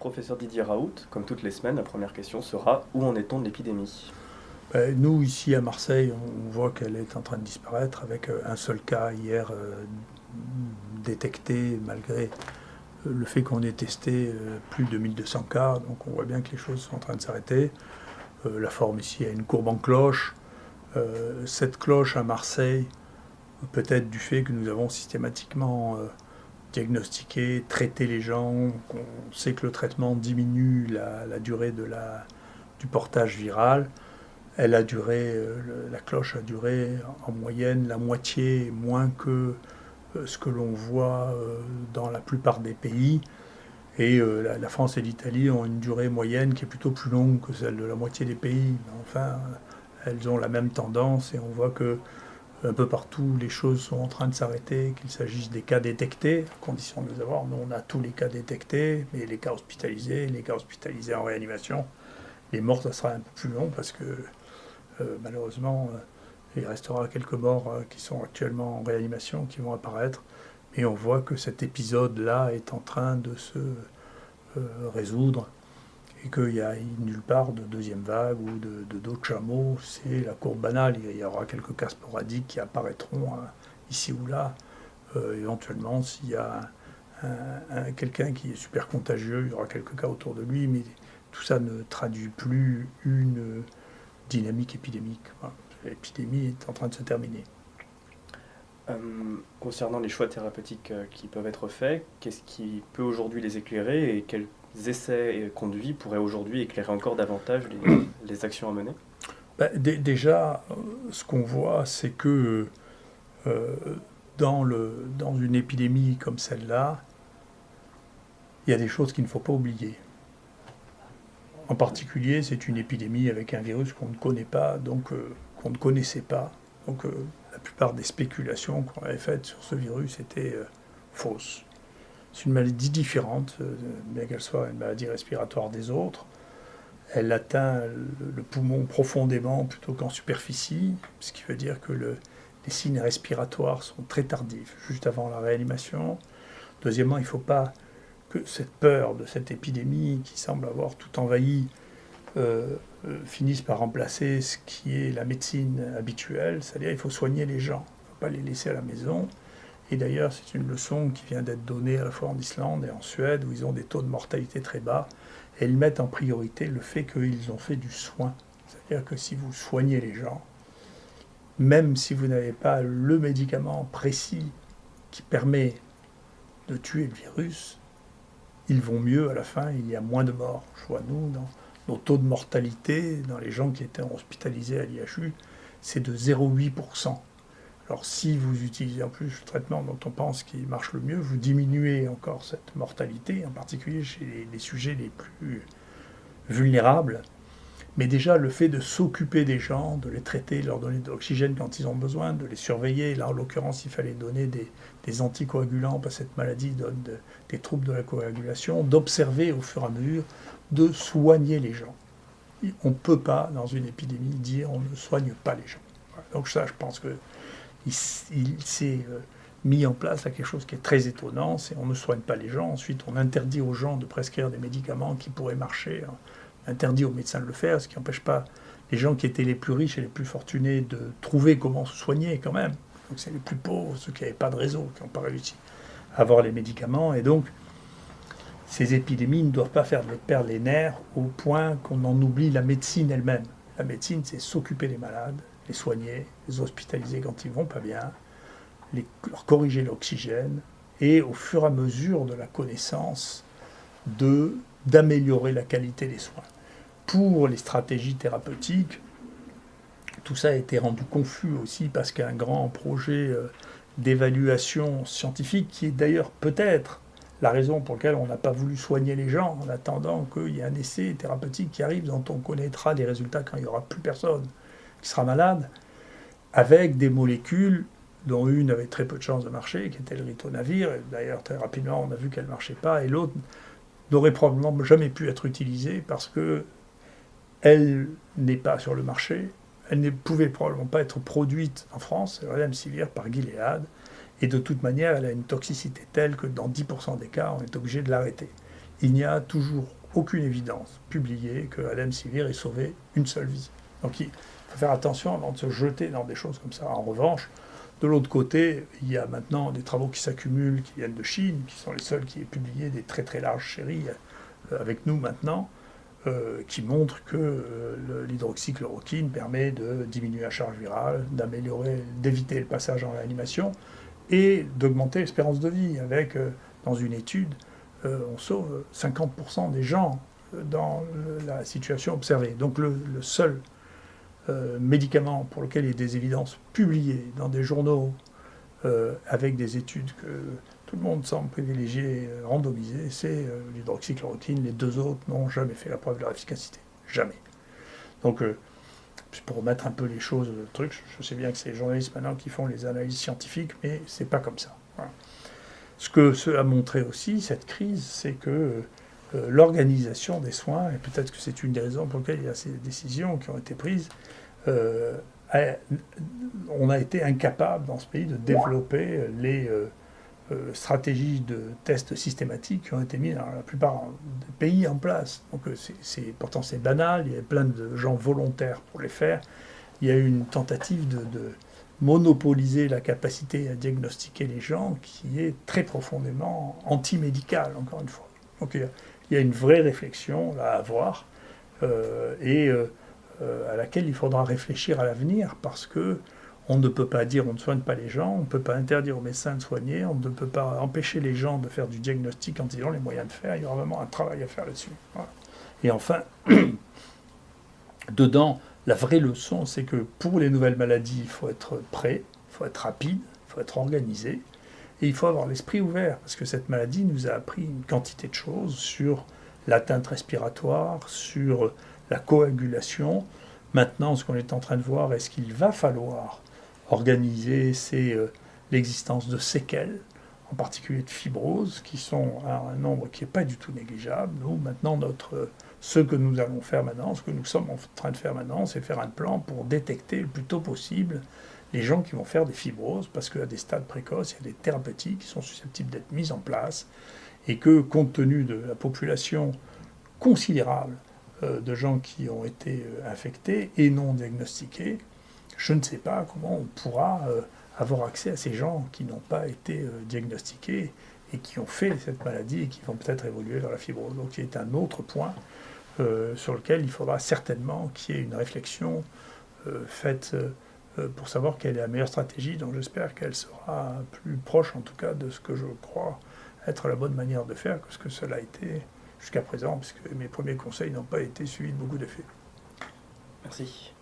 Professeur Didier Raoult, comme toutes les semaines, la première question sera où en est-on de l'épidémie? Ben, Nous, ici à Marseille, on voit qu'elle est en train de disparaître avec euh, un seul cas hier euh, détecté malgré euh, le fait qu'on ait testé plus de 1200 cas. Donc on voit bien que les choses sont en train de s'arrêter. La forme ici a une courbe en cloche. Cette cloche à Marseille, peut-être du fait que nous avons systématiquement diagnostiqué, traité les gens, on sait que le traitement diminue la, durée de la, du portage viral. Elle a duré, euh, la cloche a duré en moyenne la moitié moins que euh, ce que l'on voit euh, dans la plupart des pays. Et la, France et l'Italie ont une durée moyenne qui est plutôt plus longue que celle de la moitié des pays. enfin, elles ont la même tendance et on voit que un peu partout, les choses sont en train de s'arrêter, qu'il s'agisse des cas détectés, à condition de les avoir. Nous, on a tous les cas détectés, mais les cas hospitalisés, les cas hospitalisés en réanimation. Les morts, ça sera un peu plus long parce que euh, malheureusement, euh, il restera quelques morts euh, qui sont actuellement en réanimation, qui vont apparaître. Mais on voit que cet épisode-là est en train de se résoudre et qu'il n'y a nulle part de deuxième vague ou de d'autres chameaux. C'est la courbe banale. Il y aura quelques cas sporadiques qui apparaîtront hein, ici ou là. Euh, éventuellement, s'il y a quelqu'un qui est super contagieux, il y aura quelques cas autour de lui, mais tout ça ne traduit plus une dynamique épidémique. L'épidémie est en train de se terminer. Euh, concernant les choix thérapeutiques euh, qui peuvent être faits, qu'est-ce qui peut aujourd'hui les éclairer et quels essais conduits pourraient aujourd'hui éclairer encore davantage les, actions à mener? Ben, Déjà, euh, ce qu'on voit, c'est que euh, dans, le, dans une épidémie comme celle-là, il y a des choses qu'il ne faut pas oublier. En particulier, c'est une épidémie avec un virus qu'on ne connaît pas, donc euh, qu'on ne connaissait pas. Donc la plupart des spéculations qu'on avait faites sur ce virus étaient fausses. C'est une maladie différente, euh, bien qu'elle soit une maladie respiratoire des autres. Elle atteint le poumon profondément plutôt qu'en superficie, ce qui veut dire que les signes respiratoires sont très tardifs, juste avant la réanimation. Deuxièmement, il ne faut pas que cette peur de cette épidémie qui semble avoir tout envahi euh, euh, finisse par remplacer ce qui est la médecine habituelle, c'est-à-dire il faut soigner les gens, il ne faut pas les laisser à la maison. Et d'ailleurs, c'est une leçon qui vient d'être donnée à la fois en Islande et en Suède, où ils ont des taux de mortalité très bas. Et ils mettent en priorité le fait qu'ils ont fait du soin. C'est-à-dire que si vous soignez les gens, même si vous n'avez pas le médicament précis qui permet de tuer le virus, ils vont mieux à la fin, il y a moins de morts. Je vois, nous, nos taux de mortalité, dans les gens qui étaient hospitalisés à l'IHU, c'est de 0,8%. Alors si vous utilisez en plus le traitement dont on pense qu'il marche le mieux, vous diminuez encore cette mortalité, en particulier chez les, sujets les plus vulnérables. Mais déjà, le fait de s'occuper des gens, de les traiter, de leur donner de l'oxygène quand ils ont besoin, de les surveiller, là en l'occurrence il fallait donner des, anticoagulants parce que cette maladie donne des troubles de la coagulation, d'observer au fur et à mesure, de soigner les gens. On ne peut pas, dans une épidémie, dire on ne soigne pas les gens. Donc ça, je pense que il, s'est euh, mis en place quelque chose qui est très étonnant, c'est on ne soigne pas les gens, ensuite on interdit aux gens de prescrire des médicaments qui pourraient marcher, on hein. interdit aux médecins de le faire, ce qui n'empêche pas les gens qui étaient les plus riches et les plus fortunés de trouver comment se soigner quand même. Donc c'est les plus pauvres, ceux qui n'avaient pas de réseau, qui n'ont pas réussi à avoir les médicaments, et donc ces épidémies ne doivent pas faire perdre les nerfs au point qu'on en oublie la médecine elle-même. La médecine, c'est s'occuper des malades, les soigner, les hospitaliser quand ils vont pas bien, les, leur corriger l'oxygène, et au fur et à mesure de la connaissance, d'améliorer la qualité des soins. Pour les stratégies thérapeutiques, tout ça a été rendu confus aussi parce qu'un grand projet euh, d'évaluation scientifique, qui est d'ailleurs peut-être la raison pour laquelle on n'a pas voulu soigner les gens en attendant qu'il y ait un essai thérapeutique qui arrive dont on connaîtra les résultats quand il n'y aura plus personne qui sera malade, avec des molécules dont une avait très peu de chances de marcher, qui était le ritonavir. D'ailleurs, très rapidement, on a vu qu'elle ne marchait pas, et l'autre n'aurait probablement jamais pu être utilisée parce que elle n'est pas sur le marché, elle ne pouvait probablement pas être produite en France, la Sivir, par Gilead, et de toute manière, elle a une toxicité telle que dans 10% des cas, on est obligé de l'arrêter. il n'y a toujours aucune évidence publiée que Sivir ait sauvé une seule vie. Donc il faut faire attention avant de se jeter dans des choses comme ça. En revanche, de l'autre côté, il y a maintenant des travaux qui s'accumulent, qui viennent de Chine, qui sont les seuls qui aient publié des très très larges séries euh, avec nous maintenant, euh, qui montrent que euh, l'hydroxychloroquine permet de diminuer la charge virale, d'améliorer, d'éviter le passage en réanimation et d'augmenter l'espérance de vie. Avec, dans une étude, on sauve 50% des gens dans la situation observée. Donc le seul euh, médicaments pour lesquels il y a des évidences publiées dans des journaux euh, avec des études que tout le monde semble privilégier, euh, randomiser, c'est l'hydroxychloroquine. Les deux autres n'ont jamais fait la preuve de leur efficacité. Jamais. Donc, pour remettre un peu les choses, le truc, je sais bien que c'est les journalistes maintenant qui font les analyses scientifiques, mais c'est pas comme ça. Ce que ce a montré aussi, cette crise, c'est que l'organisation des soins, et peut-être que c'est une des raisons pour lesquelles il y a ces décisions qui ont été prises, euh, on a été incapable dans ce pays de développer les euh, euh, stratégies de tests systématiques qui ont été mises dans la plupart des pays en place. Donc c'est, pourtant c'est banal, il y a plein de gens volontaires pour les faire. Il y a eu une tentative de, monopoliser la capacité à diagnostiquer les gens qui est très profondément anti-médicale, encore une fois. Donc il y a une vraie réflexion à avoir. et euh, à laquelle il faudra réfléchir à l'avenir parce que on ne peut pas dire on ne soigne pas les gens, on ne peut pas interdire aux médecins de soigner, on ne peut pas empêcher les gens de faire du diagnostic quand ils ont les moyens de faire. Il y aura vraiment un travail à faire là-dessus. Et enfin, dedans, la vraie leçon, c'est que pour les nouvelles maladies, il faut être prêt, il faut être rapide, il faut être organisé, et il faut avoir l'esprit ouvert, parce que cette maladie nous a appris une quantité de choses sur l'atteinte respiratoire, sur la coagulation. Maintenant, ce qu'on est en train de voir, est-ce qu'il va falloir organiser c'est euh, l'existence de séquelles, en particulier de fibroses, qui sont un nombre qui n'est pas du tout négligeable. Nous, maintenant, notre, ce que nous allons faire maintenant, ce que nous sommes en train de faire maintenant, c'est faire un plan pour détecter le plus tôt possible les gens qui vont faire des fibroses, parce qu'à des stades précoces, il y a des thérapeutiques qui sont susceptibles d'être mises en place, et que, compte tenu de la population considérable euh, de gens qui ont été euh, infectés et non diagnostiqués, je ne sais pas comment on pourra euh, avoir accès à ces gens qui n'ont pas été diagnostiqués et qui ont fait cette maladie et qui vont peut-être évoluer vers la fibrose. Donc c'est un autre point sur lequel il faudra certainement qu'il y ait une réflexion faite pour savoir quelle est la meilleure stratégie. Donc j'espère qu'elle sera plus proche en tout cas de ce que je crois être la bonne manière de faire que ce que cela a été jusqu'à présent, puisque mes premiers conseils n'ont pas été suivis de beaucoup d'effets. Merci.